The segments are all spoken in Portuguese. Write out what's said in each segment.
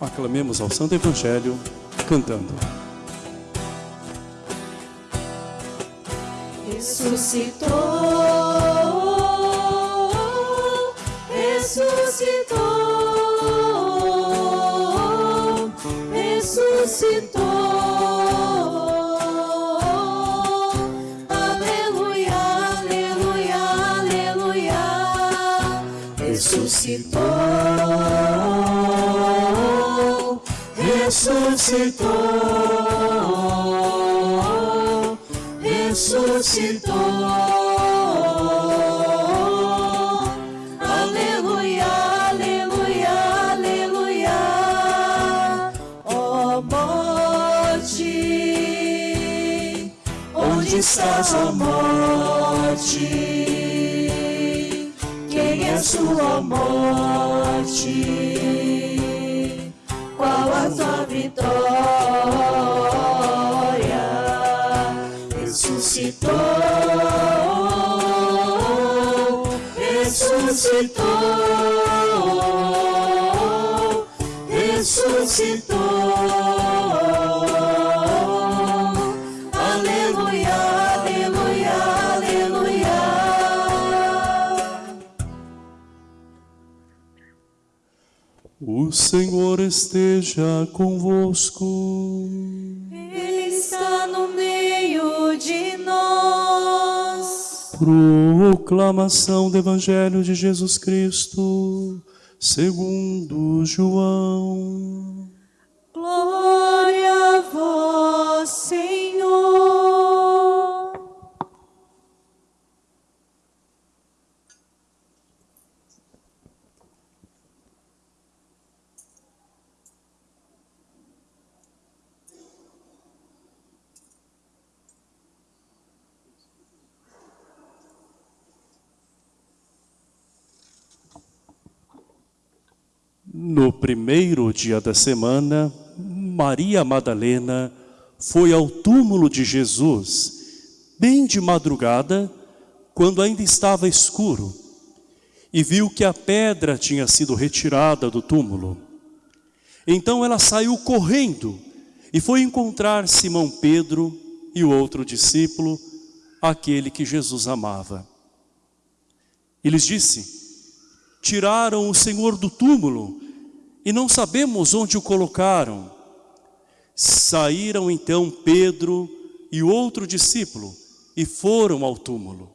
Aclamemos ao Santo Evangelho cantando. Ressuscitou, ressuscitou, ressuscitou. Ressuscitou, ressuscitou. Onde estás, ó morte? Quem é sua morte? Qual a tua vitória? Senhor esteja convosco. Ele está no meio de nós. Proclamação do Evangelho de Jesus Cristo, segundo João. Glória a vós, Senhor. No primeiro dia da semana, Maria Madalena foi ao túmulo de Jesus, bem de madrugada, quando ainda estava escuro, e viu que a pedra tinha sido retirada do túmulo. Então ela saiu correndo e foi encontrar Simão Pedro e o outro discípulo, aquele que Jesus amava. E lhes disse, tiraram o Senhor do túmulo e não sabemos onde o colocaram. Saíram então Pedro e outro discípulo e foram ao túmulo.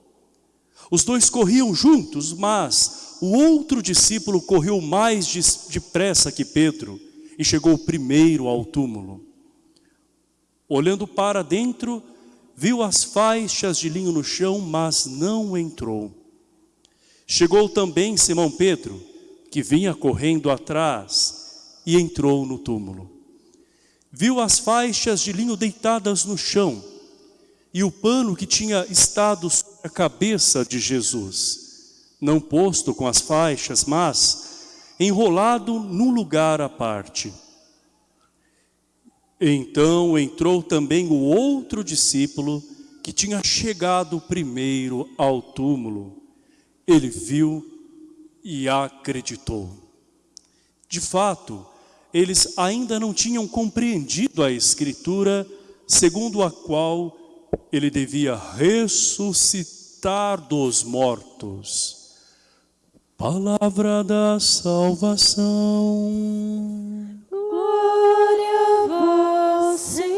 Os dois corriam juntos, mas o outro discípulo correu mais depressa que Pedro e chegou primeiro ao túmulo. Olhando para dentro, viu as faixas de linho no chão, mas não entrou. Chegou também Simão Pedro, que vinha correndo atrás, e entrou no túmulo. Viu as faixas de linho deitadas no chão, e o pano que tinha estado sobre a cabeça de Jesus, não posto com as faixas, mas enrolado num lugar à parte. Então entrou também o outro discípulo, que tinha chegado primeiro ao túmulo, ele viu e acreditou. De fato, eles ainda não tinham compreendido a Escritura, segundo a qual ele devia ressuscitar dos mortos. Palavra da salvação. Glória a vós, Senhor.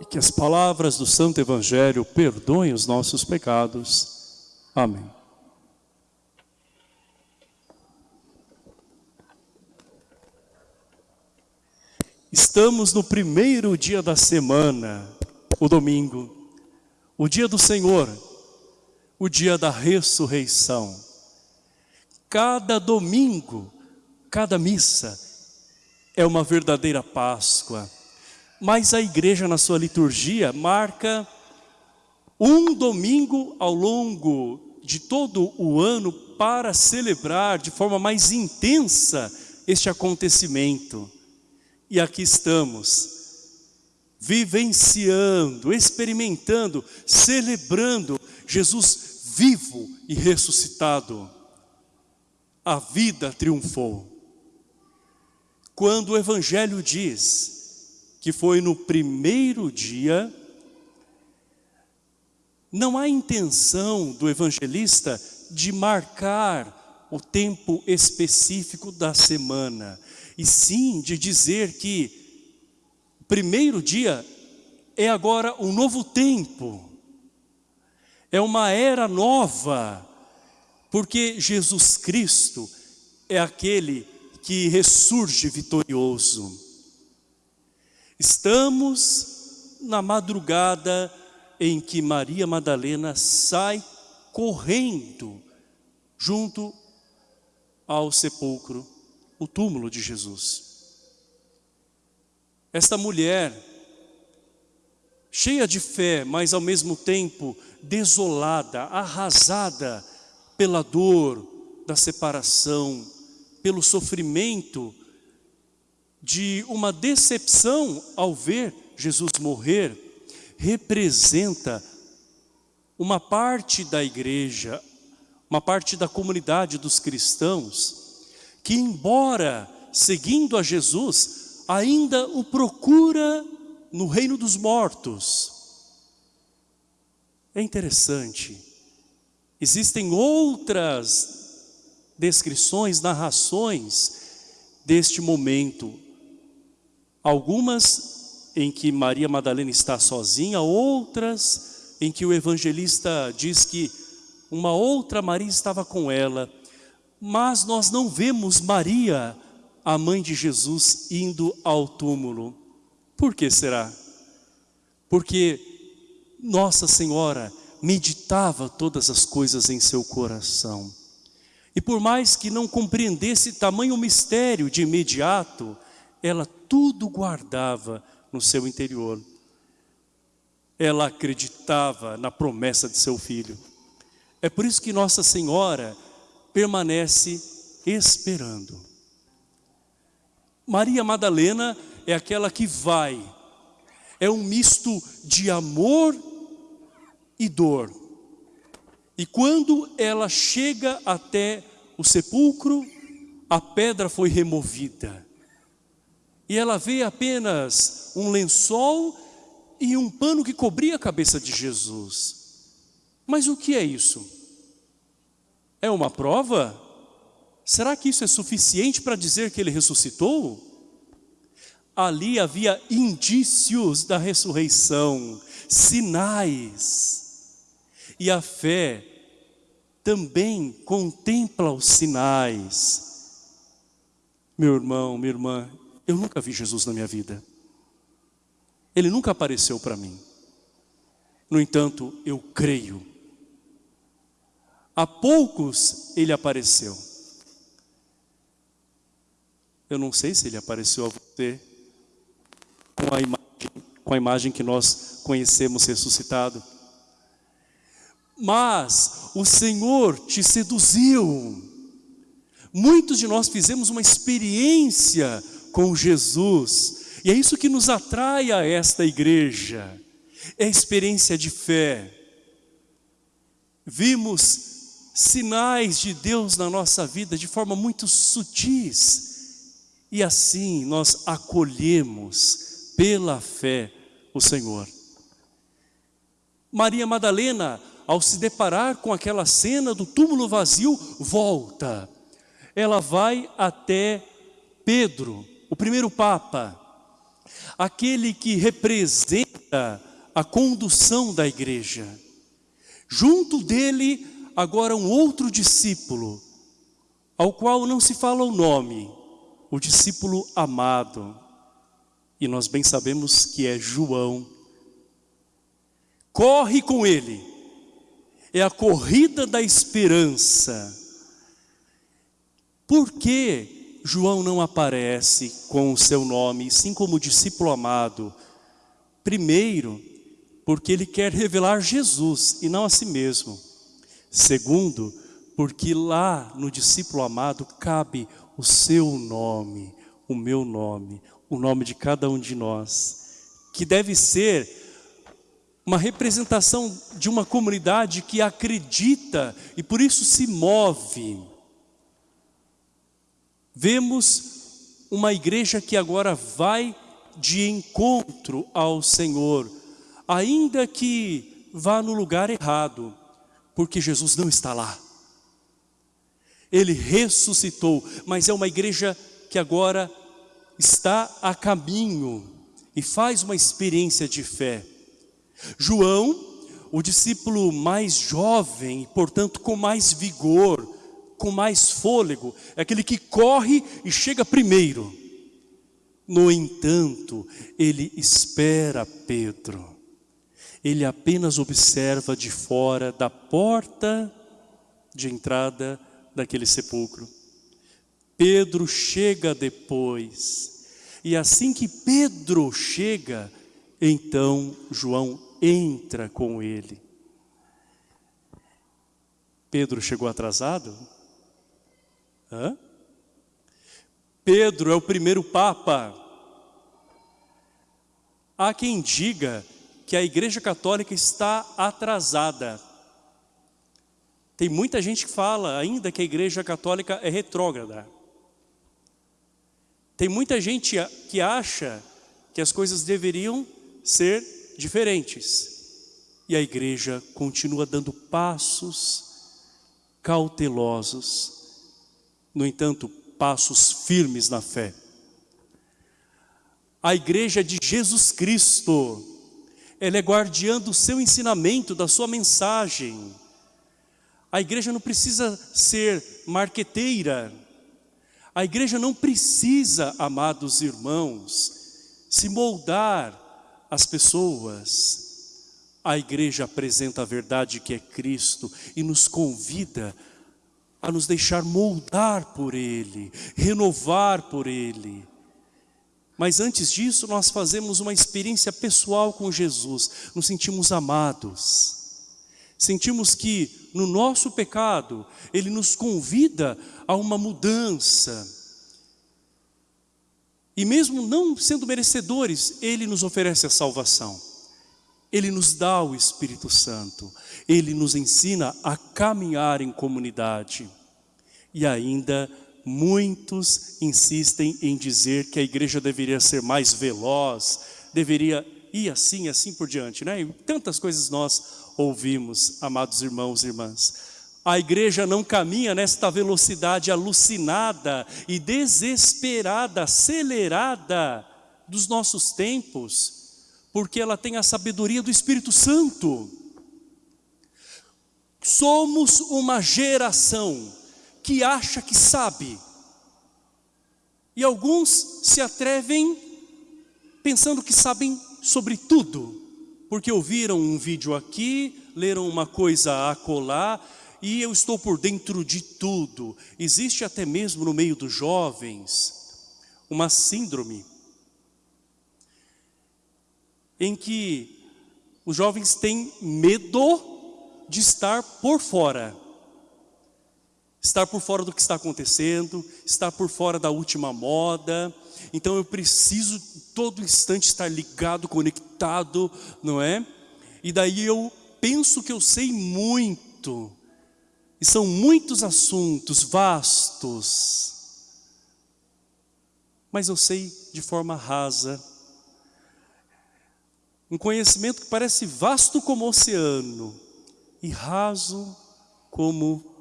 E que as palavras do Santo Evangelho perdoem os nossos pecados. Amém. Estamos no primeiro dia da semana, o domingo, o dia do Senhor, o dia da ressurreição. Cada domingo, cada missa é uma verdadeira Páscoa. Mas a igreja na sua liturgia marca um domingo ao longo de todo o ano para celebrar de forma mais intensa este acontecimento. E aqui estamos, vivenciando, experimentando, celebrando Jesus vivo e ressuscitado. A vida triunfou. quando o Evangelho diz que foi no primeiro dia, não há intenção do evangelista de marcar o tempo específico da semana, e sim de dizer que o primeiro dia é agora um novo tempo, é uma era nova, porque Jesus Cristo é aquele que ressurge vitorioso. Estamos na madrugada em que Maria Madalena sai correndo junto ao sepulcro, o túmulo de Jesus. Esta mulher, cheia de fé, mas ao mesmo tempo desolada, arrasada pela dor da separação, pelo sofrimento de uma decepção ao ver Jesus morrer, representa uma parte da igreja, uma parte da comunidade dos cristãos, que embora seguindo a Jesus, ainda o procura no reino dos mortos. É interessante, existem outras descrições, narrações deste momento. Algumas em que Maria Madalena está sozinha, outras em que o evangelista diz que uma outra Maria estava com ela. Mas nós não vemos Maria, a mãe de Jesus, indo ao túmulo. Por que será? Porque Nossa Senhora meditava todas as coisas em seu coração. E por mais que não compreendesse tamanho mistério de imediato, ela tudo guardava no seu interior. Ela acreditava na promessa de seu filho. É por isso que Nossa Senhora permanece esperando. Maria Madalena é aquela que vai. É um misto de amor e dor. E quando ela chega até o sepulcro, a pedra foi removida. E ela vê apenas um lençol e um pano que cobria a cabeça de Jesus. Mas o que é isso? É uma prova? Será que isso é suficiente para dizer que ele ressuscitou? Ali havia indícios da ressurreição, sinais. E a fé também contempla os sinais. Meu irmão, minha irmã, eu nunca vi Jesus na minha vida. Ele nunca apareceu para mim. No entanto, eu creio. A poucos ele apareceu. Eu não sei se ele apareceu a você com a imagem, com a imagem que nós conhecemos ressuscitado mas o Senhor te seduziu. Muitos de nós fizemos uma experiência com Jesus, e é isso que nos atrai a esta igreja, é a experiência de fé. Vimos sinais de Deus na nossa vida de forma muito sutis, e assim nós acolhemos pela fé o Senhor. Maria Madalena ao se deparar com aquela cena do túmulo vazio, volta. Ela vai até Pedro, o primeiro Papa, aquele que representa a condução da igreja. Junto dele, agora um outro discípulo, ao qual não se fala o nome, o discípulo amado. E nós bem sabemos que é João. Corre com ele é a corrida da esperança. Por que João não aparece com o seu nome, sim como discípulo amado? Primeiro, porque ele quer revelar Jesus e não a si mesmo. Segundo, porque lá no discípulo amado cabe o seu nome, o meu nome, o nome de cada um de nós, que deve ser uma representação de uma comunidade que acredita e por isso se move. Vemos uma igreja que agora vai de encontro ao Senhor, ainda que vá no lugar errado, porque Jesus não está lá. Ele ressuscitou, mas é uma igreja que agora está a caminho e faz uma experiência de fé. João, o discípulo mais jovem, portanto com mais vigor, com mais fôlego, é aquele que corre e chega primeiro. No entanto, ele espera Pedro. Ele apenas observa de fora da porta de entrada daquele sepulcro. Pedro chega depois. E assim que Pedro chega, então João entra com ele. Pedro chegou atrasado? Hã? Pedro é o primeiro Papa. Há quem diga que a Igreja Católica está atrasada. Tem muita gente que fala ainda que a Igreja Católica é retrógrada. Tem muita gente que acha que as coisas deveriam ser diferentes. E a igreja continua dando passos cautelosos, no entanto, passos firmes na fé. A igreja de Jesus Cristo, ela é guardiã do seu ensinamento, da sua mensagem. A igreja não precisa ser marqueteira. A igreja não precisa, amados irmãos, se moldar as pessoas. A igreja apresenta a verdade que é Cristo e nos convida a nos deixar moldar por Ele, renovar por Ele. Mas antes disso, nós fazemos uma experiência pessoal com Jesus, nos sentimos amados. Sentimos que no nosso pecado, Ele nos convida a uma mudança, e mesmo não sendo merecedores, Ele nos oferece a salvação. Ele nos dá o Espírito Santo. Ele nos ensina a caminhar em comunidade. E ainda muitos insistem em dizer que a igreja deveria ser mais veloz, deveria ir assim, assim por diante. Né? E tantas coisas nós ouvimos, amados irmãos e irmãs. A igreja não caminha nesta velocidade alucinada e desesperada, acelerada dos nossos tempos, porque ela tem a sabedoria do Espírito Santo. Somos uma geração que acha que sabe. E alguns se atrevem pensando que sabem sobre tudo, porque ouviram um vídeo aqui, leram uma coisa acolá, e eu estou por dentro de tudo. Existe até mesmo no meio dos jovens uma síndrome em que os jovens têm medo de estar por fora. Estar por fora do que está acontecendo, estar por fora da última moda. Então eu preciso todo instante estar ligado, conectado, não é? E daí eu penso que eu sei muito, e são muitos assuntos vastos. Mas eu sei de forma rasa. Um conhecimento que parece vasto como o oceano e raso como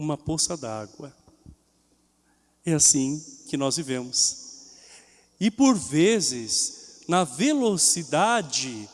uma poça d'água. É assim que nós vivemos. E por vezes, na velocidade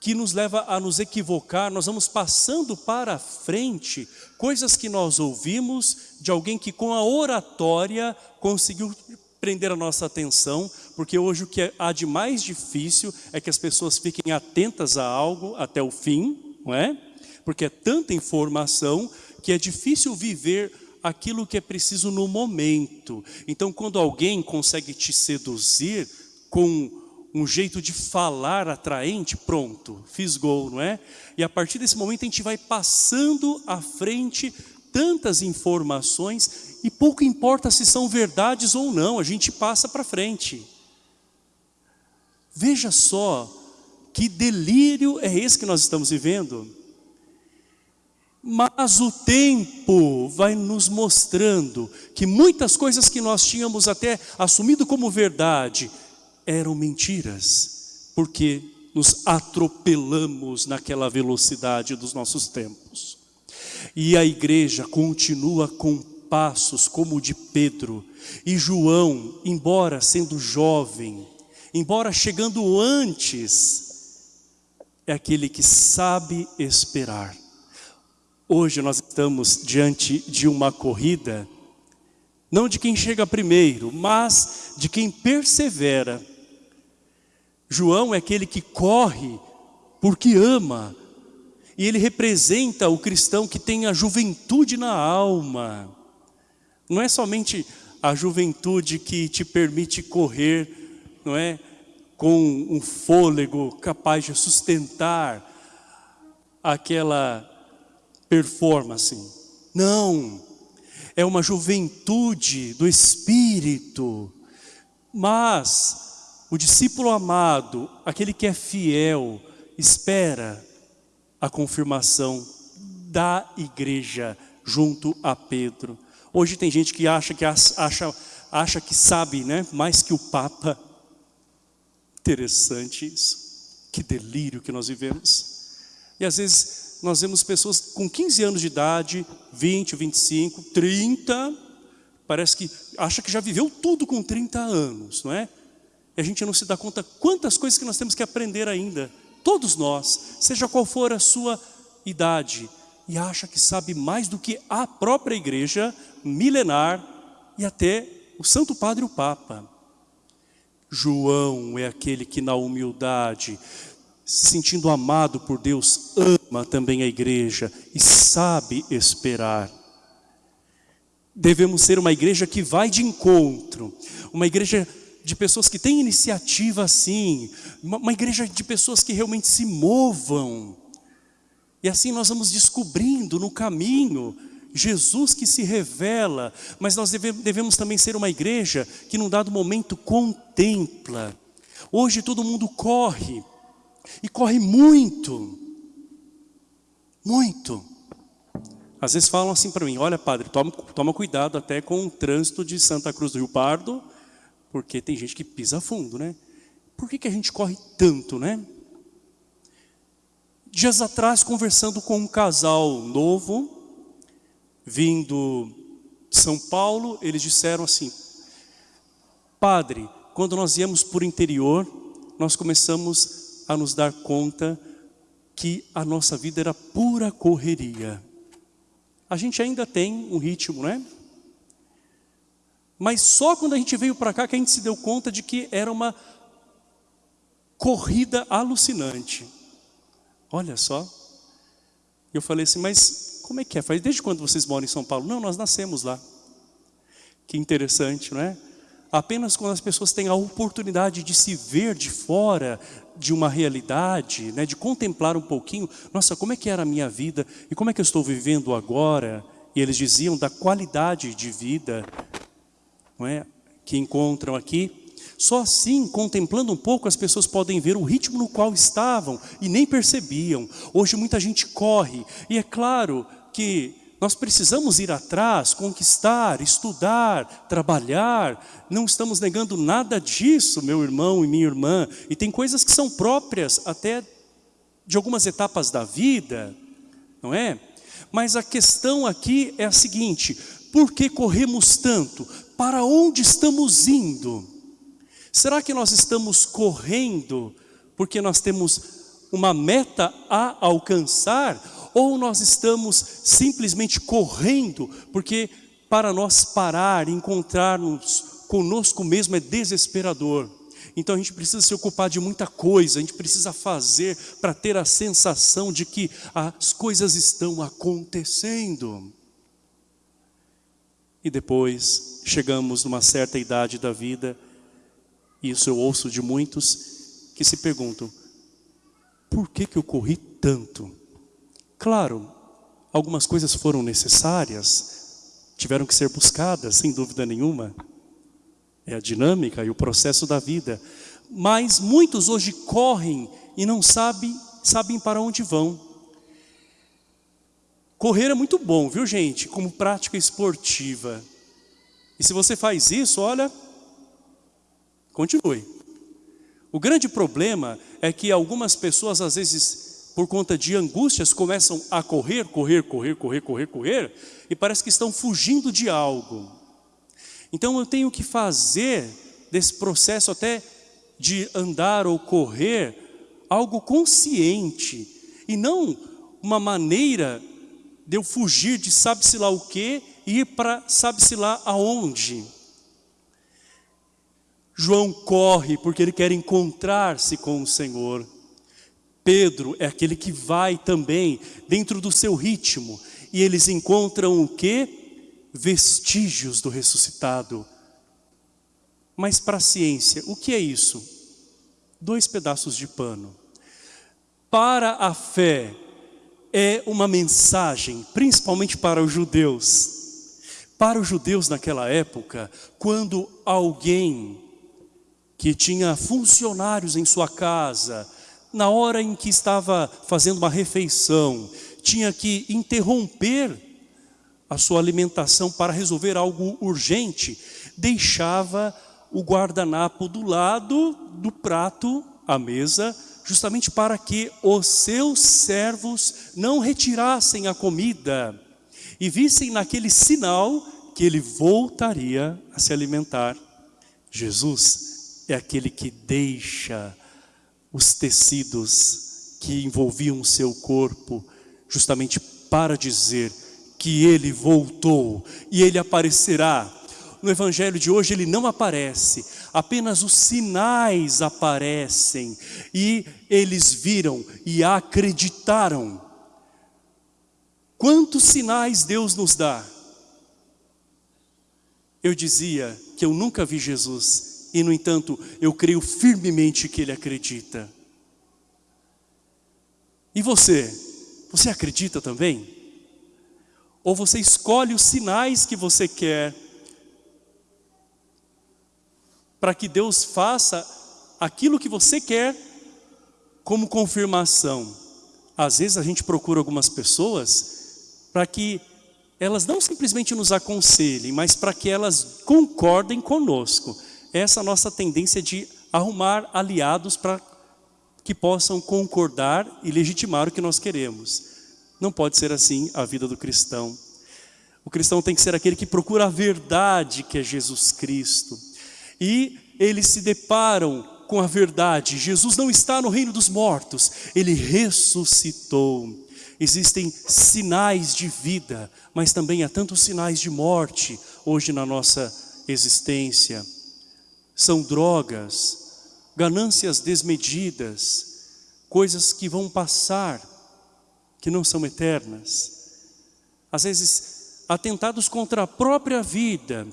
que nos leva a nos equivocar, nós vamos passando para frente coisas que nós ouvimos de alguém que com a oratória conseguiu prender a nossa atenção, porque hoje o que há de mais difícil é que as pessoas fiquem atentas a algo até o fim, não é? Porque é tanta informação que é difícil viver aquilo que é preciso no momento. Então quando alguém consegue te seduzir com um jeito de falar atraente, pronto, fiz gol, não é? E a partir desse momento a gente vai passando à frente tantas informações e pouco importa se são verdades ou não, a gente passa para frente. Veja só que delírio é esse que nós estamos vivendo. Mas o tempo vai nos mostrando que muitas coisas que nós tínhamos até assumido como verdade eram mentiras, porque nos atropelamos naquela velocidade dos nossos tempos. E a igreja continua com passos como o de Pedro. E João, embora sendo jovem, embora chegando antes, é aquele que sabe esperar. Hoje nós estamos diante de uma corrida, não de quem chega primeiro, mas de quem persevera. João é aquele que corre porque ama, e ele representa o cristão que tem a juventude na alma. Não é somente a juventude que te permite correr, não é? Com um fôlego capaz de sustentar aquela performance. Não, é uma juventude do Espírito. Mas o discípulo amado, aquele que é fiel, espera a confirmação da igreja junto a Pedro. Hoje tem gente que acha que acha, acha que sabe, né, mais que o Papa. Interessante isso. Que delírio que nós vivemos. E às vezes nós vemos pessoas com 15 anos de idade, 20, 25, 30, parece que acha que já viveu tudo com 30 anos, não é? E a gente não se dá conta quantas coisas que nós temos que aprender ainda todos nós, seja qual for a sua idade, e acha que sabe mais do que a própria igreja milenar e até o Santo Padre o Papa. João é aquele que na humildade, se sentindo amado por Deus, ama também a igreja e sabe esperar. Devemos ser uma igreja que vai de encontro, uma igreja de pessoas que têm iniciativa assim, uma, igreja de pessoas que realmente se movam. E assim nós vamos descobrindo no caminho Jesus que se revela, mas nós deve, devemos também ser uma igreja que num dado momento contempla. Hoje todo mundo corre, e corre muito, muito. Às vezes falam assim para mim, olha padre, toma, toma cuidado até com o trânsito de Santa Cruz do Rio Pardo, porque tem gente que pisa fundo, né? Por que, que a gente corre tanto, né? Dias atrás, conversando com um casal novo, vindo de São Paulo, eles disseram assim, Padre, quando nós íamos por interior, nós começamos a nos dar conta que a nossa vida era pura correria. A gente ainda tem um ritmo, né? Mas só quando a gente veio para cá que a gente se deu conta de que era uma corrida alucinante. Olha só. Eu falei assim, mas como é que é? Desde quando vocês moram em São Paulo? Não, nós nascemos lá. Que interessante, não é? Apenas quando as pessoas têm a oportunidade de se ver de fora de uma realidade, né, de contemplar um pouquinho, nossa, como é que era a minha vida e como é que eu estou vivendo agora? E eles diziam da qualidade de vida não é, que encontram aqui. Só assim, contemplando um pouco, as pessoas podem ver o ritmo no qual estavam e nem percebiam. Hoje muita gente corre e é claro que nós precisamos ir atrás, conquistar, estudar, trabalhar. Não estamos negando nada disso, meu irmão e minha irmã. E tem coisas que são próprias até de algumas etapas da vida, não é? Mas a questão aqui é a seguinte, por que corremos tanto? para onde estamos indo? Será que nós estamos correndo porque nós temos uma meta a alcançar? Ou nós estamos simplesmente correndo porque para nós parar, encontrarmos conosco mesmo é desesperador? Então a gente precisa se ocupar de muita coisa, a gente precisa fazer para ter a sensação de que as coisas estão acontecendo. E depois chegamos numa certa idade da vida, e isso eu ouço de muitos que se perguntam, por que, que eu corri tanto? Claro, algumas coisas foram necessárias, tiveram que ser buscadas, sem dúvida nenhuma. É a dinâmica e o processo da vida. Mas muitos hoje correm e não sabem, sabem para onde vão. Correr é muito bom, viu gente? Como prática esportiva. E se você faz isso, olha, continue. O grande problema é que algumas pessoas, às vezes, por conta de angústias, começam a correr, correr, correr, correr, correr, correr, e parece que estão fugindo de algo. Então eu tenho que fazer desse processo até de andar ou correr algo consciente e não uma maneira de eu fugir de sabe-se lá o que e ir para sabe-se lá aonde. João corre porque ele quer encontrar-se com o Senhor. Pedro é aquele que vai também dentro do seu ritmo. E eles encontram o que? Vestígios do ressuscitado. Mas para a ciência, o que é isso? Dois pedaços de pano. Para a fé, é uma mensagem, principalmente para os judeus. Para os judeus naquela época, quando alguém que tinha funcionários em sua casa, na hora em que estava fazendo uma refeição, tinha que interromper a sua alimentação para resolver algo urgente, deixava o guardanapo do lado do prato, à mesa, justamente para que os seus servos não retirassem a comida e vissem naquele sinal que ele voltaria a se alimentar. Jesus é aquele que deixa os tecidos que envolviam o seu corpo, justamente para dizer que ele voltou e ele aparecerá no evangelho de hoje ele não aparece, apenas os sinais aparecem e eles viram e acreditaram. Quantos sinais Deus nos dá? Eu dizia que eu nunca vi Jesus e no entanto eu creio firmemente que Ele acredita. E você? Você acredita também? Ou você escolhe os sinais que você quer para que Deus faça aquilo que você quer como confirmação. Às vezes a gente procura algumas pessoas para que elas não simplesmente nos aconselhem, mas para que elas concordem conosco. Essa nossa tendência de arrumar aliados para que possam concordar e legitimar o que nós queremos. Não pode ser assim a vida do cristão. O cristão tem que ser aquele que procura a verdade que é Jesus Cristo e eles se deparam com a verdade. Jesus não está no reino dos mortos, ele ressuscitou. Existem sinais de vida, mas também há tantos sinais de morte hoje na nossa existência. São drogas, ganâncias desmedidas, coisas que vão passar, que não são eternas. Às vezes, atentados contra a própria vida,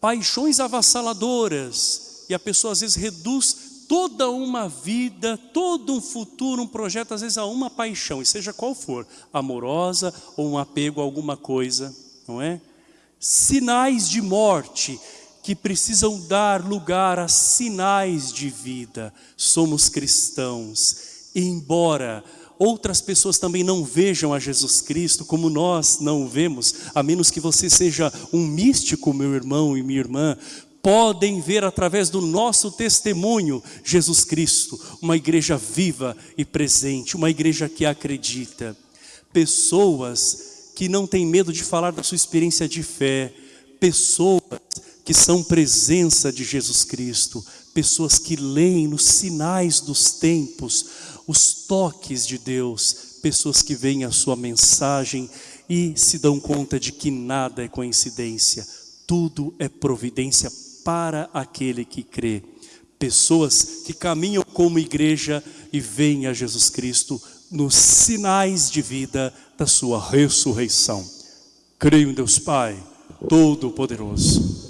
paixões avassaladoras, e a pessoa às vezes reduz toda uma vida, todo um futuro, um projeto, às vezes a uma paixão, e seja qual for, amorosa ou um apego a alguma coisa, não é? Sinais de morte que precisam dar lugar a sinais de vida. Somos cristãos, embora outras pessoas também não vejam a Jesus Cristo como nós não o vemos, a menos que você seja um místico, meu irmão e minha irmã, podem ver através do nosso testemunho Jesus Cristo, uma igreja viva e presente, uma igreja que acredita. Pessoas que não têm medo de falar da sua experiência de fé, pessoas que são presença de Jesus Cristo, pessoas que leem nos sinais dos tempos, os toques de Deus, pessoas que veem a sua mensagem e se dão conta de que nada é coincidência, tudo é providência para aquele que crê. Pessoas que caminham como igreja e veem a Jesus Cristo nos sinais de vida da sua ressurreição. Creio em Deus Pai, Todo-Poderoso.